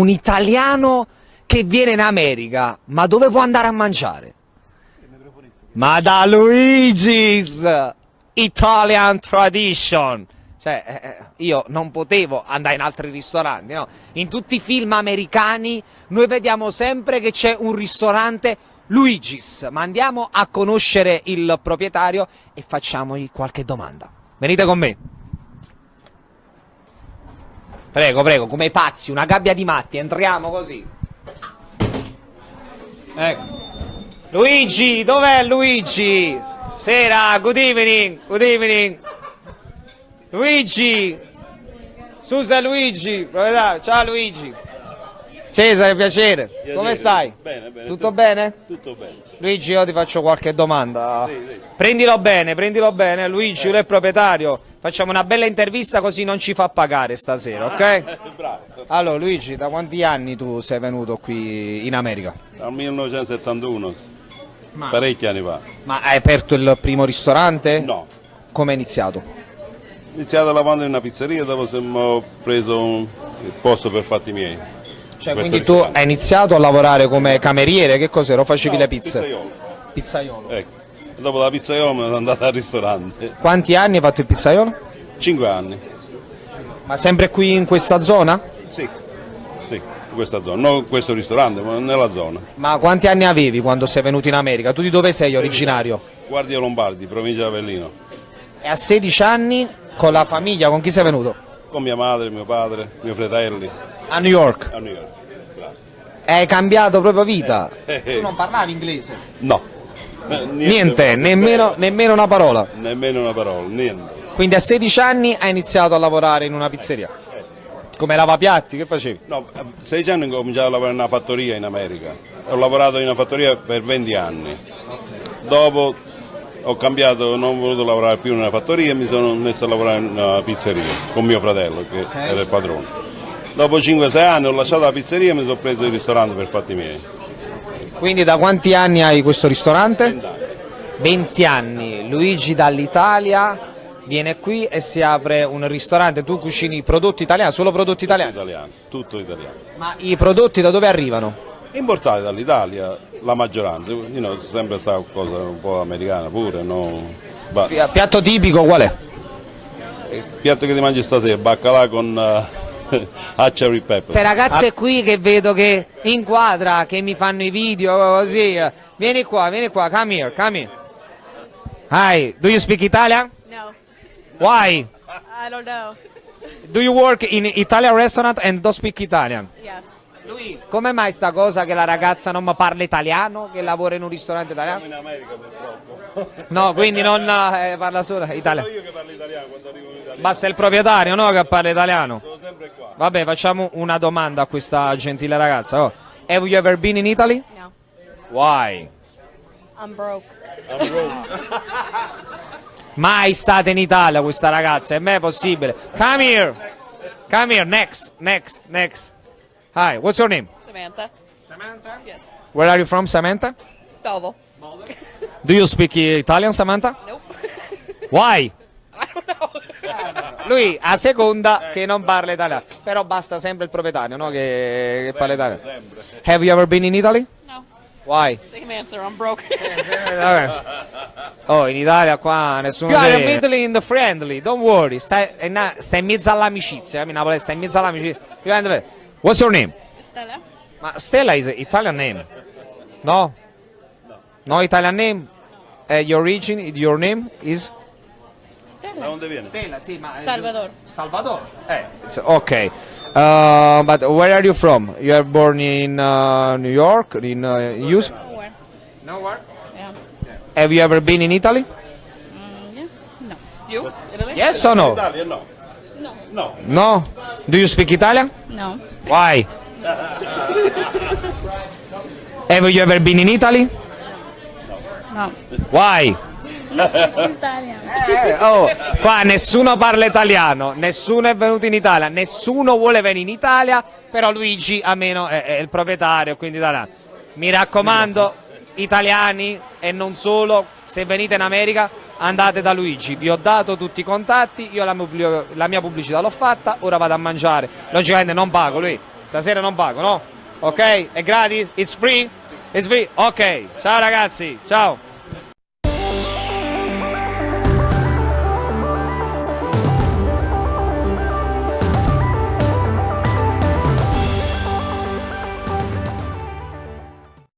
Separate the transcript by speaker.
Speaker 1: un italiano che viene in America, ma dove può andare a mangiare? Ma da Luigi's Italian Tradition. Cioè, eh, eh, io non potevo andare in altri ristoranti, no? In tutti i film americani noi vediamo sempre che c'è un ristorante Luigi's, ma andiamo a conoscere il proprietario e facciamogli qualche domanda. Venite con me. Prego, prego, come pazzi, una gabbia di matti, entriamo così. Ecco. Luigi, dov'è Luigi? Sera, good evening, good evening. Luigi. Susa Luigi, ciao Luigi. Cesare, piacere.
Speaker 2: Piacere.
Speaker 1: Come stai?
Speaker 2: Bene, bene.
Speaker 1: Tutto bene?
Speaker 2: Tutto bene.
Speaker 1: Luigi, io ti faccio qualche domanda.
Speaker 2: Sì, sì.
Speaker 1: Prendilo bene, prendilo bene. Luigi, lui è il proprietario. Facciamo una bella intervista così non ci fa pagare stasera, ok?
Speaker 2: Bravo.
Speaker 1: Allora, Luigi, da quanti anni tu sei venuto qui in America?
Speaker 2: Dal 1971, parecchi anni fa.
Speaker 1: Ma hai aperto il primo ristorante?
Speaker 2: No.
Speaker 1: Come è iniziato?
Speaker 2: Ho iniziato lavando in una pizzeria, dopo ho preso un- il posto per fatti miei.
Speaker 1: Cioè, quindi tu hai iniziato a lavorare come cameriere, che cos'era? Facevi
Speaker 2: No,
Speaker 1: le pizze?
Speaker 2: pizzaiolo.
Speaker 1: Pizzaiolo.
Speaker 2: Ecco. Dopo la pizzaiolo sono andato al ristorante.
Speaker 1: Quanti anni hai fatto il pizzaiolo?
Speaker 2: Cinque anni.
Speaker 1: Ma sempre qui in questa zona?
Speaker 2: Sì. Sì, in questa zona. Non in questo ristorante, ma nella zona.
Speaker 1: Ma quanti anni avevi quando sei venuto in America? Tu di dove sei originario?
Speaker 2: Guardia Lombardi, provincia di Avellino.
Speaker 1: E a 16 anni con la famiglia, con chi sei venuto?
Speaker 2: Con mia madre, mio padre, mio fratelli
Speaker 1: A New York.
Speaker 2: a New York.
Speaker 1: E Hai cambiato proprio vita.
Speaker 2: Eh, eh.
Speaker 1: Tu non parlavi inglese?
Speaker 2: No. Eh,
Speaker 1: Niente, nemmeno, nemmeno una parola.
Speaker 2: Nemmeno una parola, niente.
Speaker 1: Quindi a 16 anni hai iniziato a lavorare in una pizzeria. Come lavapiatti, che facevi?
Speaker 2: No, a 16 anni ho cominciato a lavorare in una fattoria in America. Ho lavorato in una fattoria per 20 anni. Dopo ho cambiato, non ho voluto lavorare più in una fattoria e mi sono messo a lavorare in una pizzeria con mio fratello che era il padrone. Dopo 5-6 anni ho lasciato la pizzeria e mi sono preso il ristorante per fatti miei.
Speaker 1: Quindi da quanti anni hai questo ristorante?
Speaker 2: 20 anni.
Speaker 1: 20 anni. Luigi dall'Italia viene qui e si apre un ristorante. Tu cucini prodotti italiani, solo prodotti italiani?
Speaker 2: Italiano, tutto italiano.
Speaker 1: Ma i prodotti da dove arrivano?
Speaker 2: Importati dall'Italia, la maggioranza, io no, sempre stata cosa un po' americana pure, no?
Speaker 1: Piatto tipico qual è?
Speaker 2: il piatto che ti mangi stasera, baccalà con uh, cherry pepper.
Speaker 1: Queste ragazze qui che vedo che inquadra, che mi fanno i video così. Vieni qua, vieni qua, come here, come here. Hi, do you speak Italian?
Speaker 3: No,
Speaker 1: Why?
Speaker 3: I don't know.
Speaker 1: Do you work in Italian restaurant and don't speak Italian?
Speaker 3: Yes.
Speaker 1: Lui, come mai sta cosa che la ragazza non parla italiano, che lavora in un ristorante italiano?
Speaker 2: in America purtroppo.
Speaker 1: No, quindi non eh, parla solo italiano.
Speaker 2: io che parlo italiano quando arrivo in Italia.
Speaker 1: Basta il proprietario, no, che parla italiano.
Speaker 2: Sono sempre qua.
Speaker 1: Vabbè, facciamo una domanda a questa gentile ragazza. Oh. Have you ever been in Italy?
Speaker 3: No.
Speaker 1: Why?
Speaker 3: I'm broke.
Speaker 1: Mai stata in Italia questa ragazza, è mai possibile. Come here. Come here, next, next, next. Hi, what's your name?
Speaker 3: Samantha. Samantha? Yes.
Speaker 1: Where are you from, Samantha?
Speaker 3: Belleville.
Speaker 1: Do you speak Italian, Samantha?
Speaker 3: Nope.
Speaker 1: Why?
Speaker 3: I don't know.
Speaker 1: Lui a seconda che non parla italiano, però basta sempre il proprietario, no? Che, che parla italiano. Have you ever been in Italy?
Speaker 3: no.
Speaker 1: Why?
Speaker 3: Same answer. I'm broke.
Speaker 1: Oh, in Italia qua nessuno. You are middle in the friendly, don't worry. Stai, stai in mezzo all'amicizia, eh, Napoli, stai in mezzo all'amicizia. You are in the- What's your name?
Speaker 3: Stella?
Speaker 1: Ma Stella is an Italian name. No? No Italian name? Uh, your origin, your name is?
Speaker 2: Da
Speaker 3: Stella?
Speaker 2: dove viene?
Speaker 1: Stella, sì, ma
Speaker 3: Salvador.
Speaker 1: Salvador. Eh. ok. Uh, but where are you from? You are born in uh, New York, in uh, US?
Speaker 3: Nowhere.
Speaker 1: Nowhere.
Speaker 3: Yeah.
Speaker 1: Have you ever been in Italy?
Speaker 3: Mm, yeah. No. You? Italy?
Speaker 1: Yes or no?
Speaker 2: Italia no.
Speaker 3: No.
Speaker 2: No.
Speaker 1: Do you speak Italian?
Speaker 3: No.
Speaker 1: Why? Have you ever been in Italy?
Speaker 3: No.
Speaker 1: Why?
Speaker 3: Italian.
Speaker 1: Eh, oh, qua nessuno parla italiano, nessuno è venuto in Italia, nessuno vuole venire in Italia, però Luigi almeno è, è il proprietario, quindi italiano. Mi raccomando, italiani e non solo, se venite in America andate da Luigi, vi ho dato tutti i contatti, io la, mia pubblicità l'ho fatta, ora vado a mangiare, logicamente non pago lui, Stasera non pago, no? Ok? È gratis? It's free? It's free? Ok. Ciao ragazzi, ciao.